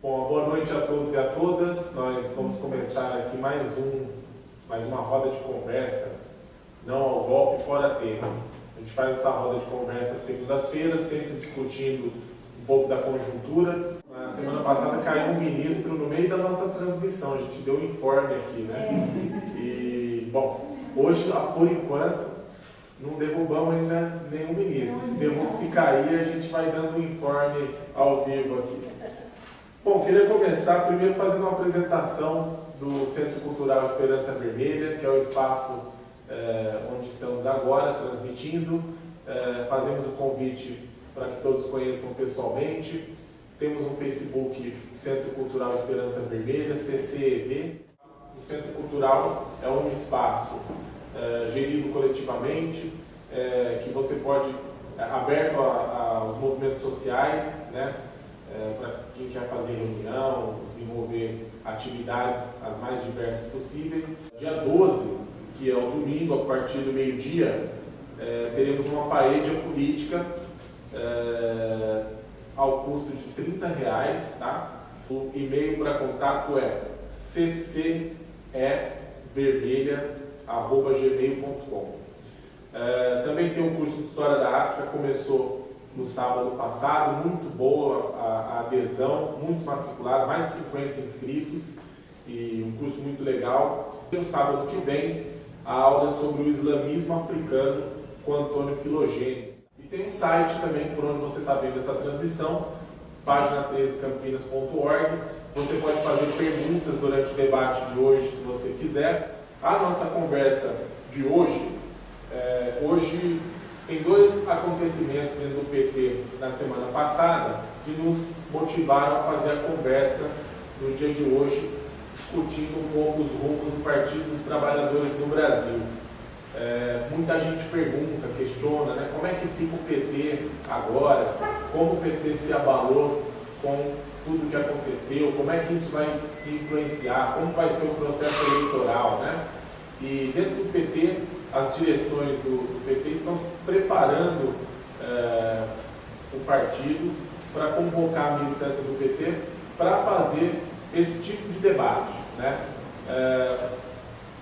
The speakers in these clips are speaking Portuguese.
Bom, boa noite a todos e a todas. Nós vamos começar aqui mais um, mais uma roda de conversa, não ao golpe, fora tema. A gente faz essa roda de conversa segundas-feiras, sempre discutindo um pouco da conjuntura. Na semana passada caiu um ministro no meio da nossa transmissão, a gente deu um informe aqui, né? E, bom, hoje, por enquanto, não derrubamos ainda nenhum ministro. Se derruba, se cair, a gente vai dando um informe ao vivo aqui. Bom, queria começar primeiro fazendo uma apresentação do Centro Cultural Esperança Vermelha, que é o espaço é, onde estamos agora transmitindo. É, fazemos o convite para que todos conheçam pessoalmente. Temos um Facebook Centro Cultural Esperança Vermelha, CCEV. O Centro Cultural é um espaço é, gerido coletivamente, que você pode, aberto aos movimentos sociais, né? É, para quem quer fazer reunião, desenvolver atividades as mais diversas possíveis. Dia 12, que é o domingo, a partir do meio-dia, é, teremos uma parede política é, ao custo de 30 reais, tá? O e-mail para contato é ccevermelha.gmail.com é, Também tem o curso de História da África, começou no sábado passado, muito boa a, a adesão, muitos matriculados, mais de 50 inscritos e um curso muito legal. E no sábado que vem, a aula é sobre o islamismo africano com Antônio Filogênio. E tem um site também por onde você está vendo essa transmissão, página 13campinas.org. Você pode fazer perguntas durante o debate de hoje, se você quiser. A nossa conversa de hoje, é, hoje tem dois acontecimentos dentro do PT na semana passada que nos motivaram a fazer a conversa no dia de hoje, discutindo um pouco os rumos do Partido dos Trabalhadores no Brasil. É, muita gente pergunta, questiona, né, como é que fica o PT agora, como o PT se abalou com tudo que aconteceu, como é que isso vai influenciar, como vai ser o processo eleitoral. Né? E dentro do PT as direções do, do PT estão se preparando é, o partido para convocar a militância do PT para fazer esse tipo de debate. Né? É,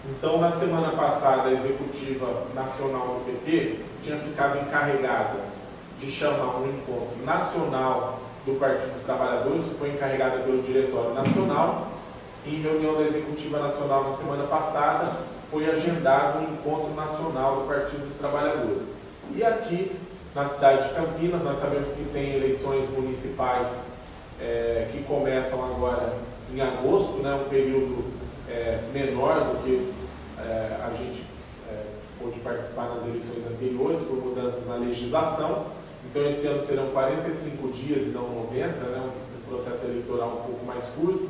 então, na semana passada, a executiva nacional do PT tinha ficado encarregada de chamar um encontro nacional do Partido dos Trabalhadores, que foi encarregada pelo Diretório Nacional. Em reunião da Executiva Nacional na semana passada, foi agendado um encontro nacional do Partido dos Trabalhadores. E aqui, na cidade de Campinas, nós sabemos que tem eleições municipais é, que começam agora em agosto, né, um período é, menor do que é, a gente é, pôde participar nas eleições anteriores por mudanças na legislação. Então esse ano serão 45 dias e não 90, né, um processo eleitoral um pouco mais curto,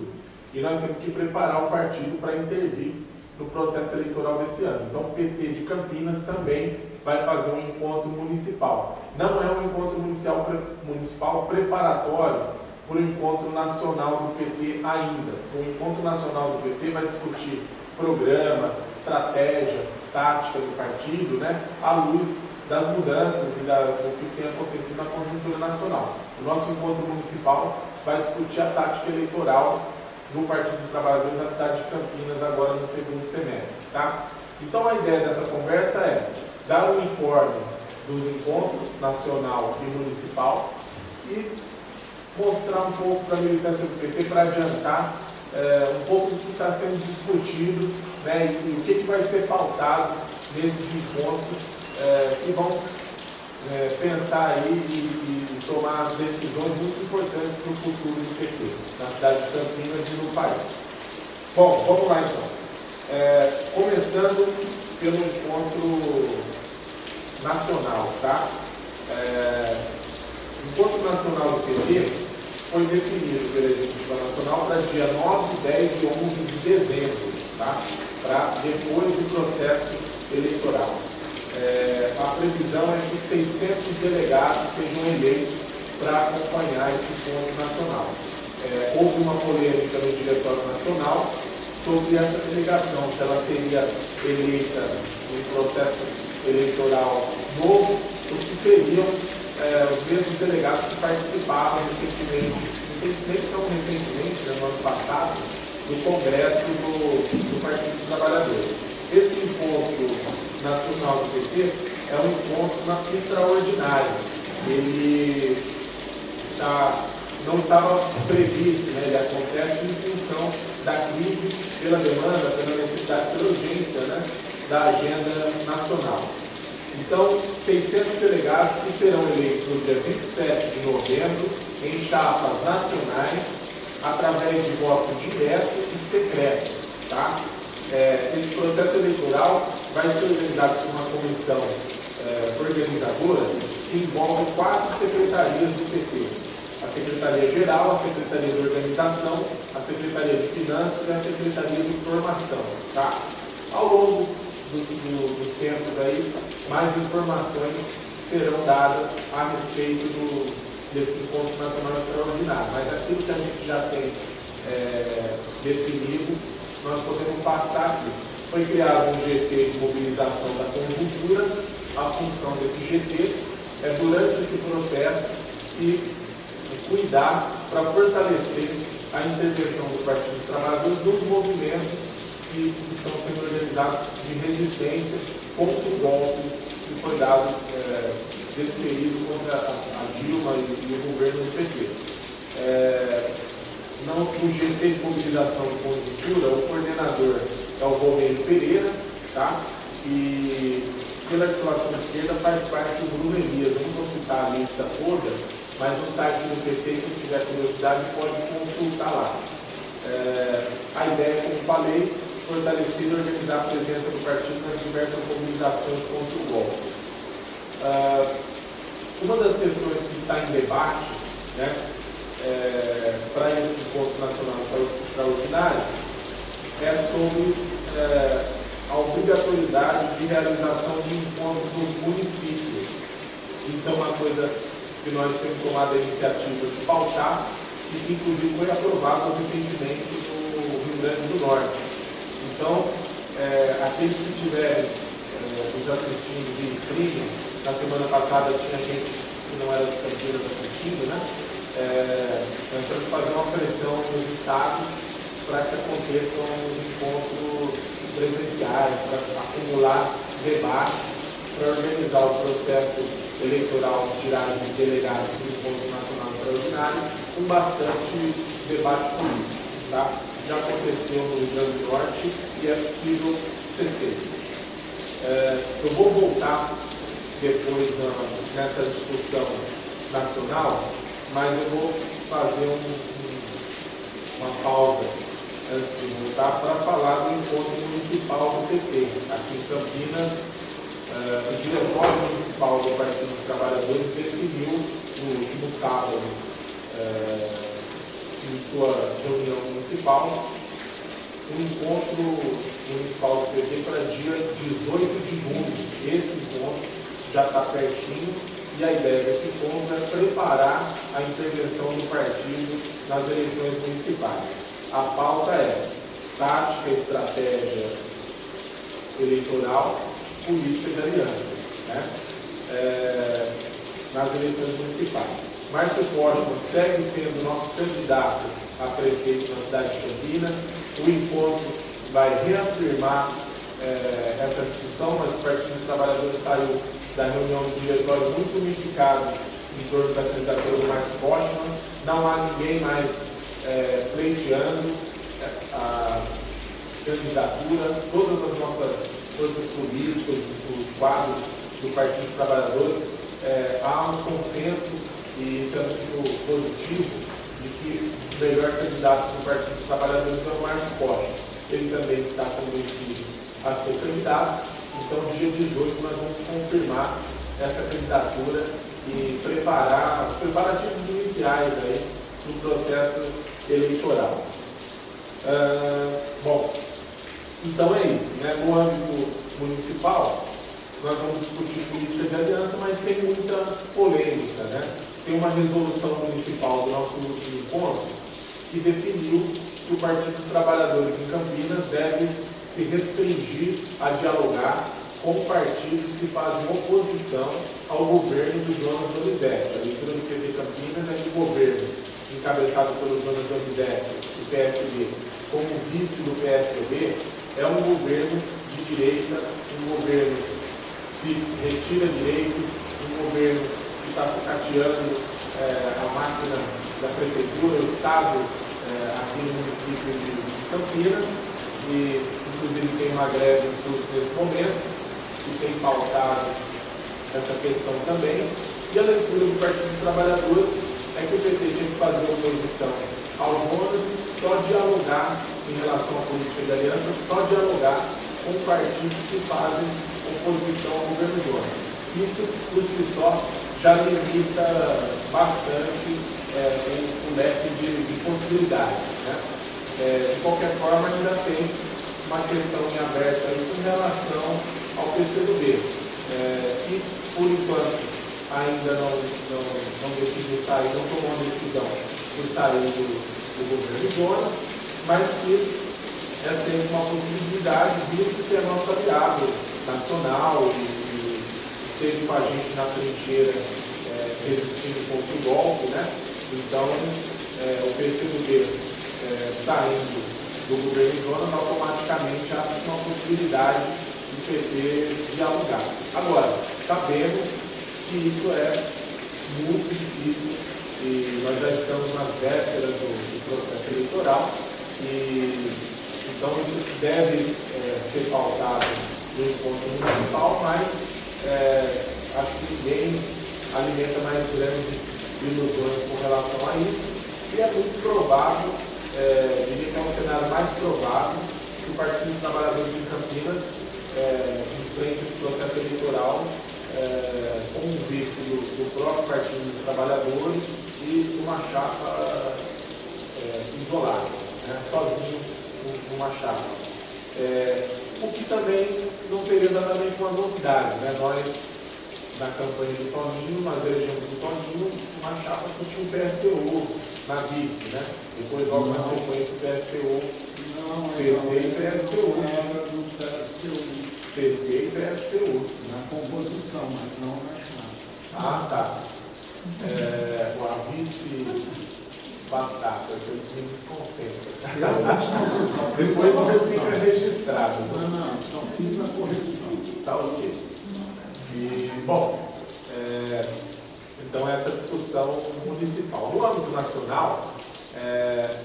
e nós temos que preparar o partido para intervir no processo eleitoral desse ano. Então o PT de Campinas também vai fazer um encontro municipal. Não é um encontro municipal, municipal preparatório para o encontro nacional do PT ainda. O encontro nacional do PT vai discutir programa, estratégia, tática do partido, né, à luz das mudanças e da, do que tem acontecido na conjuntura nacional. O nosso encontro municipal vai discutir a tática eleitoral do Partido dos Trabalhadores na cidade de Campinas, agora no segundo semestre. Tá? Então a ideia dessa conversa é dar um informe dos encontros nacional e municipal e mostrar um pouco para a militância do PT para adiantar é, um pouco do que está sendo discutido né, e, e, o que, que vai ser pautado nesses encontros é, que vão é, pensar aí e, e, tomar decisões muito importantes para o futuro do PT, na cidade de Campinas e no país. Bom, vamos lá então. É, começando pelo encontro nacional, tá? É, o encontro nacional do PT foi definido pela Executiva Nacional para dia 9, 10 e 11 de dezembro, tá? Para depois do processo eleitoral é, a previsão é que 600 delegados sejam eleitos para acompanhar esse ponto nacional. É, houve uma polêmica no Diretório Nacional sobre essa delegação, se ela seria eleita em processo eleitoral novo ou se seriam é, os mesmos delegados que participavam recentemente em recentemente, tão recentemente, né, no ano passado, no Congresso do, do Partido dos Trabalhadores. Esse encontro nacional do PT é um encontro extraordinário. Ele está não estava previsto, né? ele acontece em função da crise, pela demanda, pela necessidade, pela urgência né? da agenda nacional. Então, 600 delegados que serão eleitos no dia 27 de novembro em chapas nacionais, através de voto direto e secreto. Tá? É, esse processo eleitoral vai ser organizado por uma comissão é, organizadora que envolve quatro secretarias do PT a Secretaria Geral, a Secretaria de Organização, a Secretaria de Finanças e a Secretaria de Informação. Tá? Ao longo do, do, aí, mais informações serão dadas a respeito do, desse encontro nacional extraordinário. Mas aquilo que a gente já tem é, definido, nós podemos passar aqui. Foi criado um GT de mobilização da conjuntura, a função desse GT é durante esse processo e cuidar para fortalecer a intervenção do Partido dos Trabalhadores nos movimentos que estão sendo organizados de resistência contra o golpe que foi dado é, desferido contra a, Dilma e, e, o governo do PT. É, não, o GT de mobilização de conjuntura, o coordenador é o Romero Pereira, tá? e pela articulação esquerda faz parte do Bruno Elias. Não vou citar a lista toda, mas no site do PT, quem tiver curiosidade, pode consultar lá. É, a ideia, como falei, fortalecer e organizar a presença do partido nas diversas mobilizações contra o golpe. Uh, uma das questões que está em debate né, é, para esse encontro nacional extraordinário é sobre é, a obrigatoriedade de realização de encontros nos municípios. Isso é uma coisa que nós temos tomado a iniciativa de pautar e que inclusive foi aprovado recentemente no Rio Grande do Norte. Então, é, aqueles que estiverem é, nos assistindo de streaming, na semana passada tinha gente que não era de Campinas assistindo, né? É, nós temos que fazer uma pressão nos estados para que aconteçam encontros presenciais, para acumular debate, para organizar o processo eleitoral tiragem de delegados do Encontro Nacional Extraordinário, com bastante debate político. Tá? Já aconteceu no Rio Grande do Norte e é possível ser feito. É, eu vou voltar depois nessa discussão nacional, mas eu vou fazer um, um, uma pausa antes de voltar para falar do encontro municipal do PT, aqui em Campinas, Uh, o Diretório Municipal do Partido dos Trabalhadores definiu no último sábado, uh, em sua reunião municipal, um encontro municipal do PT para dia 18 de junho. Esse encontro já está pertinho e a ideia desse encontro é preparar a intervenção do partido nas eleições municipais. A pauta é tática estratégia eleitoral política de aliança né? é, nas eleições municipais. Márcio Costa segue sendo nosso candidato a prefeito na cidade de Campinas. O encontro vai reafirmar é, essa discussão, mas o Partido dos Trabalhadores saiu da reunião do diretório muito unificado em torno da candidatura do Márcio Postman. Não há ninguém mais é, pleiteando é, a candidatura. Todas as nossas forças políticas, os quadros do Partido dos Trabalhadores, é, há um consenso, e isso muito positivo, de que o melhor candidato do Partido dos Trabalhadores é o Márcio Costa. Ele também está convencido a ser candidato, então dia 18 nós vamos confirmar essa candidatura e preparar os preparativos iniciais aí do processo eleitoral. Uh, bom, então é isso. Né? No âmbito municipal, nós vamos discutir política de aliança, mas sem muita polêmica. Né? Tem uma resolução municipal do nosso último encontro que definiu que o Partido dos Trabalhadores em Campinas deve se restringir a dialogar com partidos que fazem oposição ao governo do Jonas Olivetti. A leitura do PT Campinas é que o governo encabeçado pelo Jonas Zambidetti, do PSB, como vice do PSB, é um governo de direita, um governo que retira direitos, um governo que está sucateando é, a máquina da prefeitura, o Estado, é, aqui no município de Campinas, e inclusive tem uma greve em curso nesse momento, que tem pautado essa questão também. E a leitura do Partido dos Trabalhadores é que o PT tinha que fazer oposição ao Jonas, só dialogar em relação à política de aliança, só dialogar com partidos que fazem oposição ao governo Jonas. Isso, por si só, já limita bastante é, o, leque de, de possibilidades. Né? É, de qualquer forma, ainda tem uma questão em aberto aí relação ao PCdoB, é, que, por enquanto, ainda não, não, não decidiu sair, não tomou a decisão de sair do, do governo Jonas, mas que é sempre uma possibilidade, visto que é nosso aliado nacional e, e esteve com a gente na trincheira é, resistindo contra o golpe, né? Então, é, o PCdoB é, saindo do governo Jonas automaticamente abre uma possibilidade do PT dialogar. Agora, sabemos que isso é muito difícil e nós já estamos nas vésperas do, do processo eleitoral e então isso deve é, ser pautado no encontro municipal, mas é, acho que ninguém alimenta mais grandes ilusões com relação a isso e é muito provável, é, diria que é um cenário mais provável que o Partido dos Trabalhadores de Campinas é, enfrente esse processo eleitoral é, com um vice do, do próprio Partido dos Trabalhadores e uma chapa é, isolada, né, sozinho numa chapa. É, o que também não seria exatamente uma novidade. Né? Nós, na campanha do Toninho, nós elegemos do Toninho uma chapa que tinha um PSTU na vice, né? Depois, logo na sequência, o PSTU. Não, PT e PSTU. Era do PSTU. PT e PSTU. Na composição, mas não na chapa. Ah, tá. É, a vice batata, eu me desconcentra. Depois você fica registrado. Não, não, só fiz a correção. Tá ok. E, bom, é, então essa discussão municipal. No âmbito nacional, é,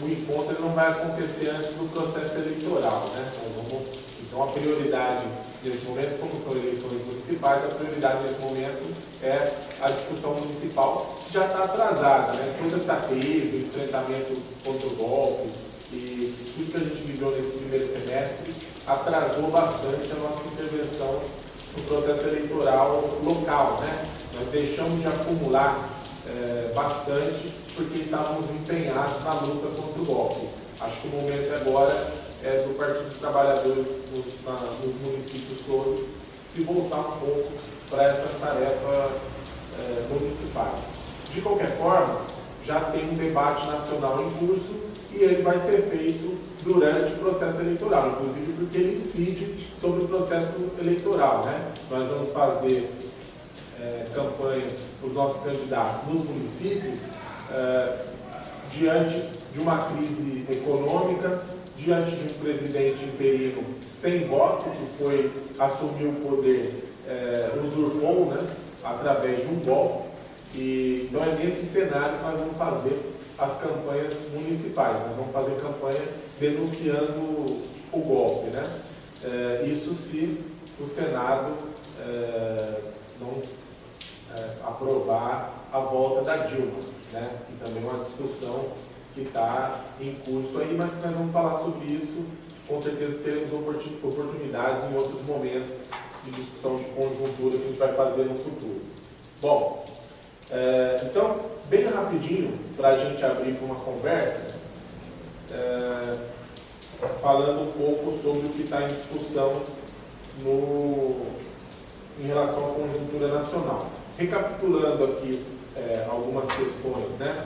o encontro não vai acontecer antes do processo eleitoral. Né? Então, então a prioridade nesse momento, como são eleições municipais, a prioridade nesse momento é a discussão municipal, que já está atrasada. Né? Toda essa crise, enfrentamento contra o golpe e tudo que a gente viveu nesse primeiro semestre atrasou bastante a nossa intervenção no processo eleitoral local. Né? Deixamos de acumular é, bastante porque estávamos empenhados na luta contra o golpe. Acho que o momento agora é do Partido dos Trabalhadores nos, na, nos municípios todos se voltar um pouco para essa tarefa é, municipal. De qualquer forma, já tem um debate nacional em curso e ele vai ser feito durante o processo eleitoral, inclusive porque ele incide sobre o processo eleitoral. Né? Nós vamos fazer é, campanha para os nossos candidatos nos municípios é, diante de uma crise econômica, diante de um presidente interino sem voto, que foi assumir o poder, é, usurpou, né, através de um golpe. E, então é nesse cenário que nós vamos fazer as campanhas municipais. Nós vamos fazer campanha denunciando o golpe. Né? É, isso se o Senado é, não aprovar a volta da Dilma, né? que também é uma discussão que está em curso aí, mas nós vamos falar sobre isso, com certeza teremos oportunidades em outros momentos de discussão de conjuntura que a gente vai fazer no futuro. Bom, é, então, bem rapidinho, para a gente abrir para uma conversa, é, falando um pouco sobre o que está em discussão no, em relação à conjuntura nacional. Recapitulando aqui é, algumas questões, né?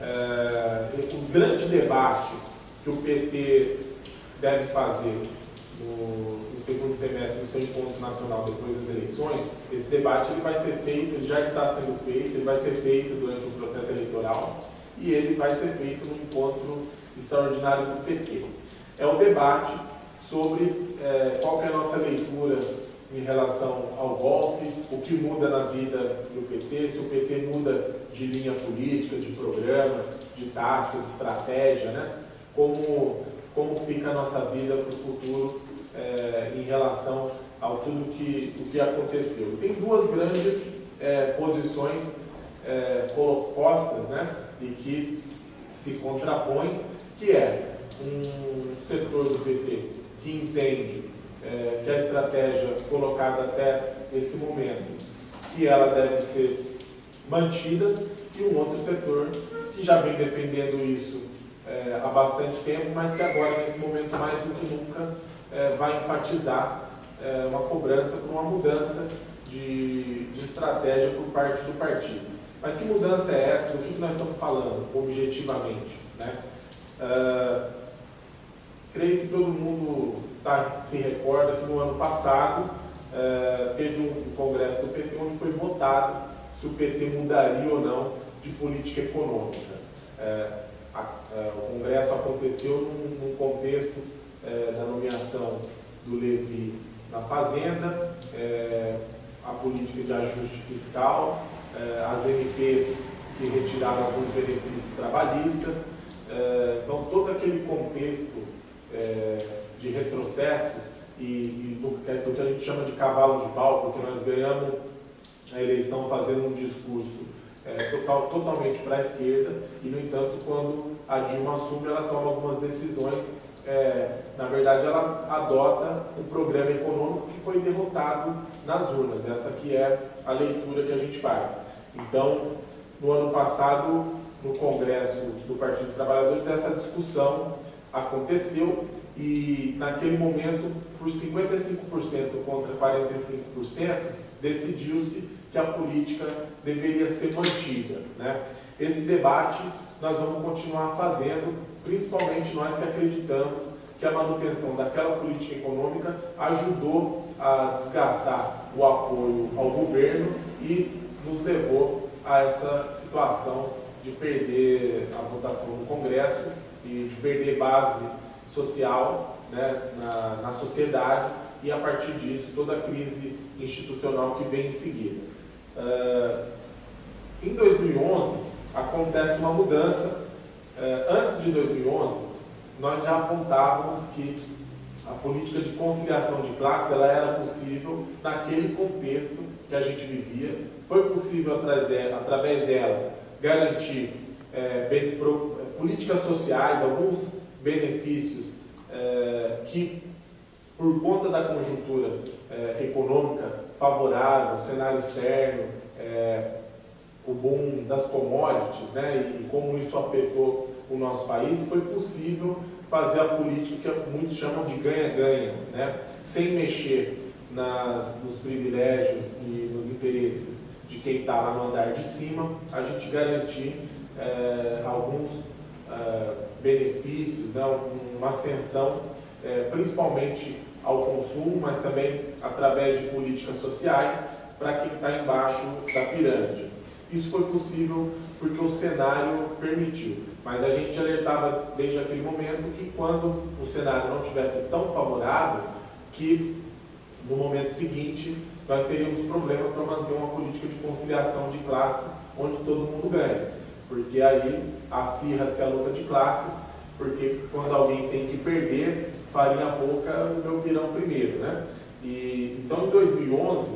É, o grande debate que o PT deve fazer no, no, segundo semestre do seu encontro nacional depois das eleições, esse debate ele vai ser feito, já está sendo feito, ele vai ser feito durante o processo eleitoral e ele vai ser feito no encontro extraordinário do PT. É o debate sobre é, qual é a nossa leitura em relação ao golpe, o que muda na vida do PT, se o PT muda de linha política, de programa, de tática, de estratégia, né? como, como fica a nossa vida para o futuro é, em relação ao tudo que, o que aconteceu. Tem duas grandes é, posições é, postas né? e que se contrapõem, que é um setor do PT que entende é, que a estratégia colocada até esse momento, que ela deve ser mantida, e um outro setor que já vem defendendo isso é, há bastante tempo, mas que agora, nesse momento, mais do que nunca, é, vai enfatizar é, uma cobrança por uma mudança de, de, estratégia por parte do partido. Mas que mudança é essa? Que, que nós estamos falando, objetivamente? Né? Uh, creio que todo mundo tá, se recorda que no ano passado uh, teve um congresso do PT onde foi votado se o PT mudaria ou não de política econômica. Uh, a, o congresso aconteceu num, num contexto da nomeação do Levi na Fazenda, a política de ajuste fiscal, as MPs que retiraram alguns benefícios trabalhistas, então, todo aquele contexto de retrocessos e, e do, do, que a gente chama de cavalo de pau, porque nós ganhamos a eleição fazendo um discurso é, total, totalmente para a esquerda e, no entanto, quando a Dilma assume, ela toma algumas decisões, é, na verdade, ela adota um programa econômico que foi derrotado nas urnas. Essa que é a leitura que a gente faz. Então, no ano passado, no Congresso do Partido dos Trabalhadores, essa discussão aconteceu e, naquele momento, por 55% contra 45%, decidiu-se que a política deveria ser mantida. Né? Esse debate nós vamos continuar fazendo, principalmente nós que acreditamos que a manutenção daquela política econômica ajudou a desgastar o apoio ao governo e nos levou a essa situação de perder a votação no Congresso e de perder base social né, na, na sociedade e, a partir disso, toda a crise institucional que vem em seguida. Uh, em 2011, acontece uma mudança. Uh, antes de 2011, nós já apontávamos que a política de conciliação de classe ela era possível naquele contexto que a gente vivia. Foi possível através dela garantir é, bem, pro, políticas sociais, alguns benefícios é, que, por conta da conjuntura é, econômica favorável, cenário externo, é, o boom das commodities né, e, como isso afetou o nosso país, foi possível fazer a política que muitos chamam de ganha-ganha, né, sem mexer nas, nos privilégios e nos interesses de quem está lá no andar de cima, a gente garantir alguns benefícios, né, uma ascensão, é, principalmente ao consumo, mas também através de políticas sociais para quem está embaixo da pirâmide. Isso foi possível porque o cenário permitiu, mas a gente alertava desde aquele momento que quando o cenário não tivesse tão favorável, que no momento seguinte nós teríamos problemas para manter uma política de conciliação de classes onde todo mundo ganha. Porque aí acirra-se a luta de classes, porque quando alguém tem que perder, farinha pouca, o meu virão primeiro. Né? E, então, em 2011,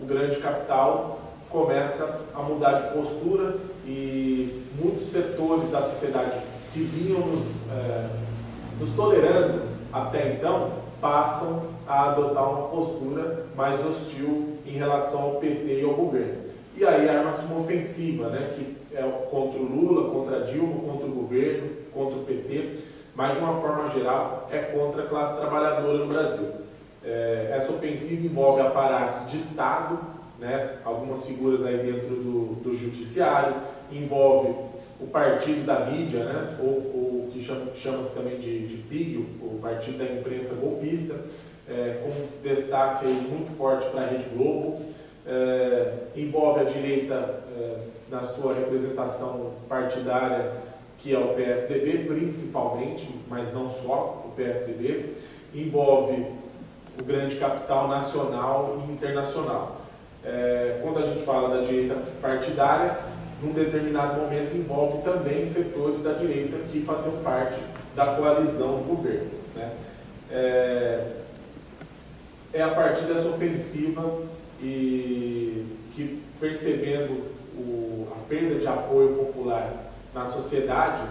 o grande capital começa a mudar de postura e muitos setores da sociedade que vinham nos, é, nos tolerando até então, passam a adotar uma postura mais hostil em relação ao PT e ao governo. E aí arma-se uma ofensiva, né, que é contra o Lula, contra a Dilma, contra o governo, contra o PT, mas de uma forma geral é contra a classe trabalhadora no Brasil. É, essa ofensiva envolve aparatos de Estado, né, algumas figuras aí dentro do, do judiciário, envolve o partido da mídia, né? ou o que chama-se chama também de, de PIG, o partido da imprensa golpista, é, com destaque muito forte para a Rede Globo, é, envolve a direita é, na sua representação partidária, que é o PSDB, principalmente, mas não só o PSDB, envolve o grande capital nacional e internacional. É, quando a gente fala da direita partidária, num determinado momento envolve também setores da direita que faziam parte da coalizão do governo. Né? É, é a partir dessa ofensiva e que percebendo o, a perda de apoio popular na sociedade,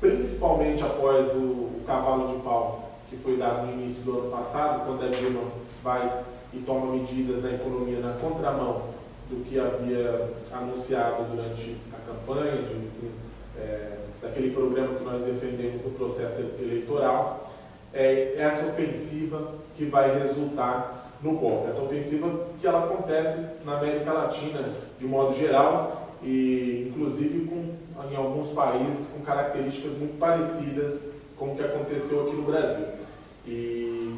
principalmente após o, o, cavalo de pau que foi dado no início do ano passado, quando a Dilma vai e toma medidas na economia na contramão do que havia anunciado durante a campanha, de, é, daquele programa que nós defendemos no processo eleitoral, é essa ofensiva que vai resultar no golpe. Essa ofensiva que ela acontece na América Latina de modo geral e inclusive com, em alguns países com características muito parecidas com o que aconteceu aqui no Brasil. E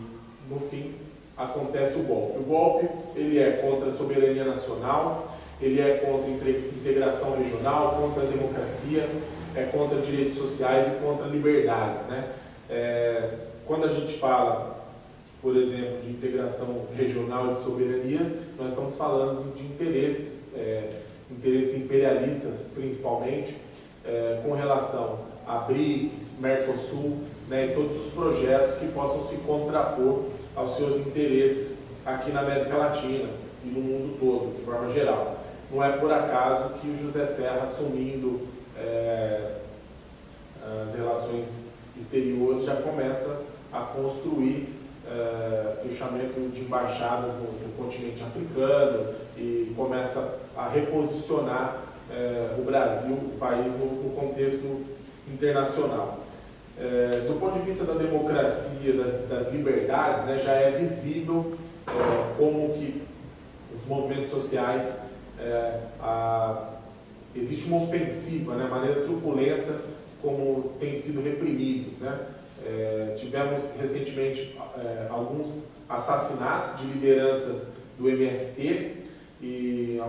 no fim acontece o golpe. O golpe ele é contra a soberania nacional, ele é contra a integração regional, contra a democracia, é contra direitos sociais e contra liberdades. Né? É, quando a gente fala por exemplo, de integração regional e de soberania, nós estamos falando de interesses, é, interesses imperialistas, principalmente, é, com relação a BRICS, Mercosul, né, e todos os projetos que possam se contrapor aos seus interesses aqui na América Latina e no mundo todo, de forma geral. Não é por acaso que o José Serra, assumindo é, as relações exteriores, já começa a construir é, fechamento de embaixadas no, no, continente africano e começa a reposicionar é, o Brasil, o país, no, no contexto internacional. É, do ponto de vista da democracia, das, das liberdades, né, já é visível como que os movimentos sociais, a, existe uma ofensiva, né, maneira truculenta como tem sido reprimidos. Né? É, tivemos recentemente é, alguns assassinatos de lideranças do MST e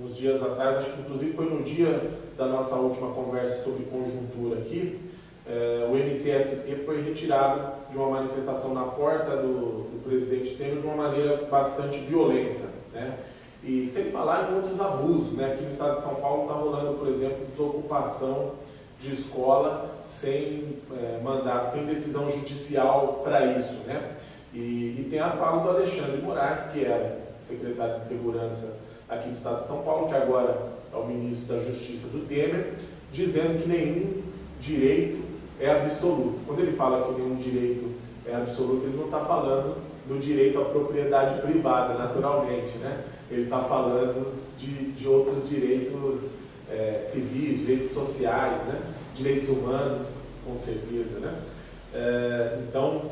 uns dias atrás, acho que inclusive foi no dia da nossa última conversa sobre conjuntura aqui, é, o MTST foi retirado de uma manifestação na porta do, do presidente Temer de uma maneira bastante violenta. Né? E sem falar em outros abusos, né? aqui no estado de São Paulo está rolando, por exemplo, desocupação de escola sem é, mandato, sem decisão judicial para isso. Né? E, e, tem a fala do Alexandre Moraes, que era secretário de Segurança aqui do Estado de São Paulo, que agora é o ministro da Justiça do Temer, dizendo que nenhum direito é absoluto. Quando ele fala que nenhum direito é absoluto, ele não está falando do direito à propriedade privada, naturalmente. Né? Ele está falando de, de outros direitos é, civis, direitos sociais, né? direitos humanos, com certeza. Né? É, então,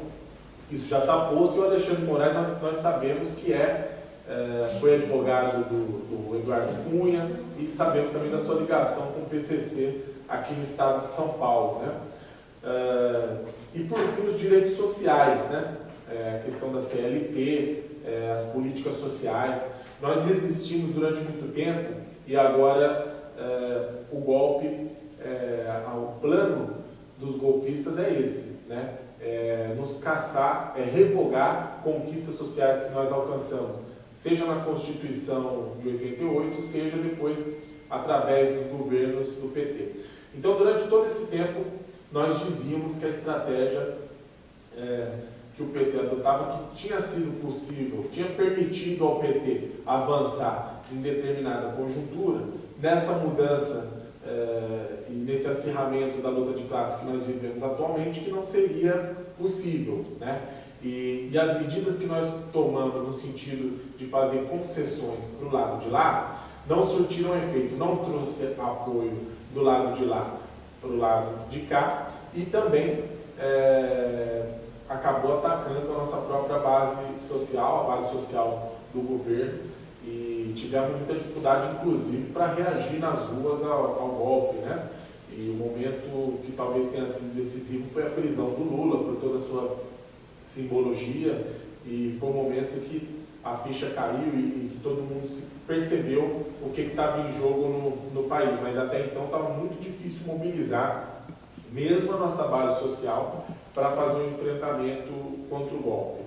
isso já está posto e o Alexandre Moraes nós, nós sabemos que é, é, foi advogado do, do, Eduardo Cunha e sabemos também da sua ligação com o PCC aqui no estado de São Paulo. Né? É, e por fim, os direitos sociais, né? É, a questão da CLT, é, as políticas sociais. Nós resistimos durante muito tempo e agora é, o golpe, é, o plano dos golpistas é esse, né? É, nos caçar, é revogar conquistas sociais que nós alcançamos, seja na Constituição de 88, seja depois através dos governos do PT. Então, durante todo esse tempo, nós dizíamos que a estratégia é, que o PT adotava, que tinha sido possível, tinha permitido ao PT avançar em determinada conjuntura, nessa mudança é, e nesse acirramento da luta de classe que nós vivemos atualmente, que não seria possível. Né? E, e as medidas que nós tomamos no sentido de fazer concessões para o lado de lá, não surtiram efeito, não trouxe apoio do lado de lá para o lado de cá e também é, acabou atacando a nossa própria base social, a base social do governo, e tivemos muita dificuldade, inclusive, para reagir nas ruas ao, ao golpe, né? E o momento que talvez tenha sido decisivo foi a prisão do Lula, por toda a sua simbologia, e foi um momento que a ficha caiu e, e que todo mundo percebeu o que estava em jogo no, no país. Mas até então estava muito difícil mobilizar, mesmo a nossa base social, para fazer um enfrentamento contra o golpe.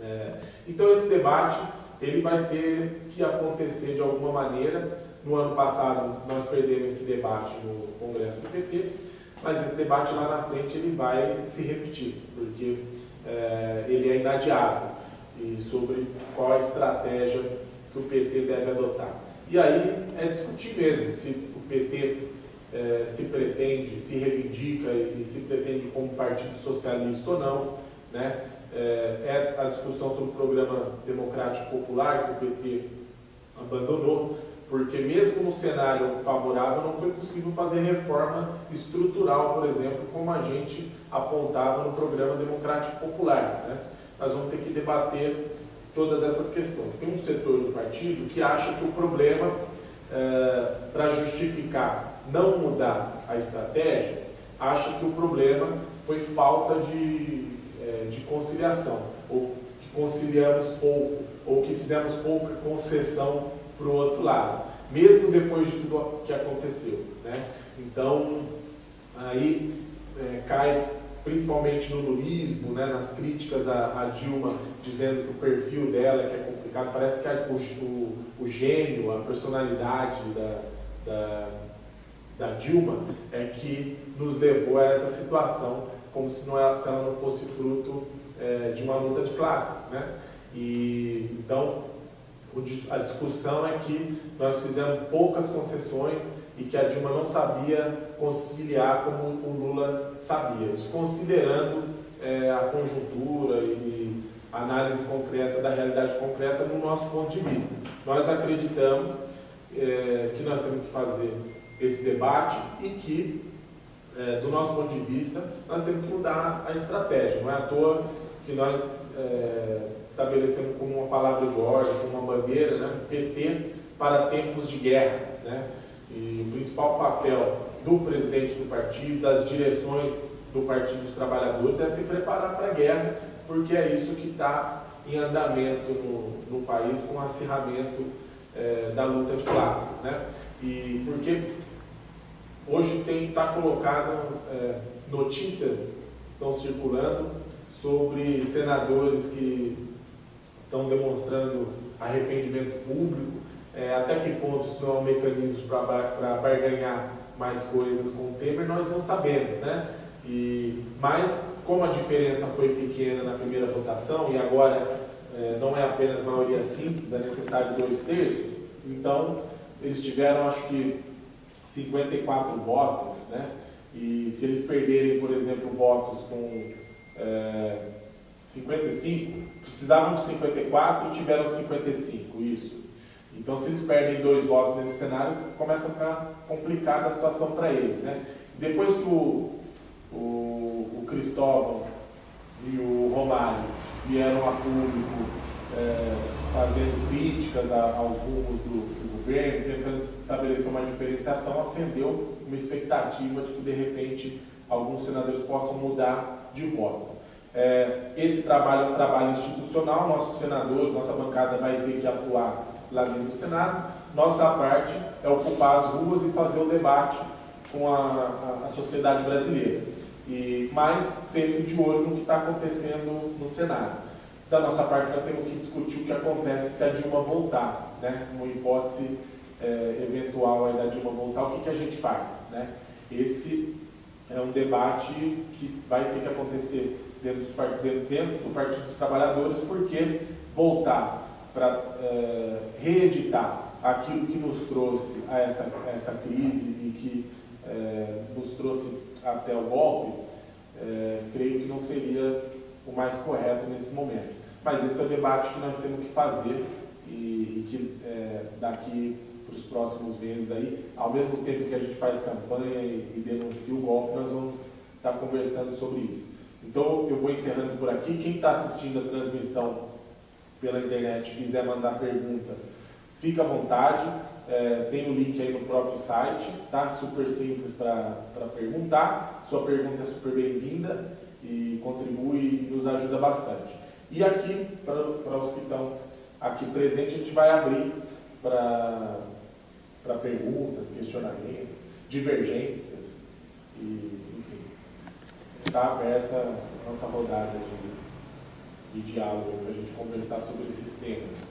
É, então esse debate ele vai ter que acontecer de alguma maneira. No ano passado nós perdemos esse debate no Congresso do PT, mas esse debate lá na frente ele vai se repetir, porque é, ele é inadiável e sobre qual a estratégia que o PT deve adotar. E aí é discutir mesmo se o PT é, se pretende, se reivindica e, e, se pretende como partido socialista ou não. Né? É, é a discussão sobre o programa democrático popular que o PT abandonou, porque mesmo no cenário favorável não foi possível fazer reforma estrutural, por exemplo, como a gente apontava no programa democrático popular. Né? Nós vamos ter que debater todas essas questões. Tem um setor do partido que acha que o problema, é, para justificar não mudar a estratégia, acha que o problema foi falta de, de conciliação, ou que conciliamos pouco, ou que fizemos pouca concessão para o outro lado, mesmo depois de tudo que aconteceu. Né? Então, aí é, cai principalmente no lulismo, né, nas críticas a, a, Dilma, dizendo que o perfil dela que é complicado, parece que o, o, gênio, a personalidade da, da, da, Dilma é que nos levou a essa situação, como se, não, é, se ela não fosse fruto é, de uma luta de classes. Né? E, então, a discussão é que nós fizemos poucas concessões e que a Dilma não sabia conciliar como o Lula sabia, desconsiderando é, a conjuntura e análise concreta da realidade concreta no nosso ponto de vista. Nós acreditamos é, que nós temos que fazer esse debate e que, é, do nosso ponto de vista, nós temos que mudar a estratégia. Não é à toa que nós é, estabelecemos como uma palavra de ordem, como uma bandeira, né, PT para tempos de guerra. Né? E o principal papel do presidente do partido, das direções do Partido dos Trabalhadores, é se preparar para a guerra, porque é isso que está em andamento no, no, país com o acirramento é, da luta de classes. Né? E porque hoje tem está colocado é, notícias estão circulando sobre senadores que estão demonstrando arrependimento público é, até que ponto isso não é um mecanismo para barganhar mais coisas com o Temer, nós não sabemos, né? E, mas, como a diferença foi pequena na primeira votação e agora é, não é apenas maioria simples, é necessário dois terços, então eles tiveram, acho que, 54 votos, né? E se eles perderem, por exemplo, votos com é, 55, precisavam de 54 e tiveram 55, isso. Então, se eles perdem dois votos nesse cenário, começa a ficar complicada a situação para eles. Né? Depois que o, o, o, Cristóvão e o Romário vieram a público é, fazendo críticas a, aos rumos do, do, governo, tentando estabelecer uma diferenciação, acendeu uma expectativa de que, de repente, alguns senadores possam mudar de voto. É, esse trabalho é um trabalho institucional, nossos senadores, nossa bancada vai ter que atuar lá dentro do Senado. Nossa parte é ocupar as ruas e fazer o debate com a, a, a sociedade brasileira. E, mas sempre de olho no que está acontecendo no Senado. Da nossa parte, nós temos que discutir o que acontece se a Dilma voltar, né? uma hipótese é, eventual da Dilma voltar, o que, que a gente faz. Né? Esse é um debate que vai ter que acontecer dentro, dos, dentro do Partido dos Trabalhadores, porque voltar para é, reeditar aquilo que nos trouxe a essa, a essa crise e que é, nos trouxe até o golpe, é, creio que não seria o mais correto nesse momento. Mas esse é o debate que nós temos que fazer e, e que é, daqui para os próximos meses aí, ao mesmo tempo que a gente faz campanha e, e denuncia o golpe, nós vamos estar conversando sobre isso. Então eu vou encerrando por aqui. Quem está assistindo a transmissão pela internet quiser mandar pergunta, fica à vontade. É, tem o link aí no próprio site, tá? Super simples para perguntar. Sua pergunta é super bem-vinda e contribui e nos ajuda bastante. E aqui, para os que estão aqui presentes, a gente vai abrir para perguntas, questionamentos, divergências e, enfim, está aberta a nossa rodada de, de diálogo para a gente conversar sobre esses temas.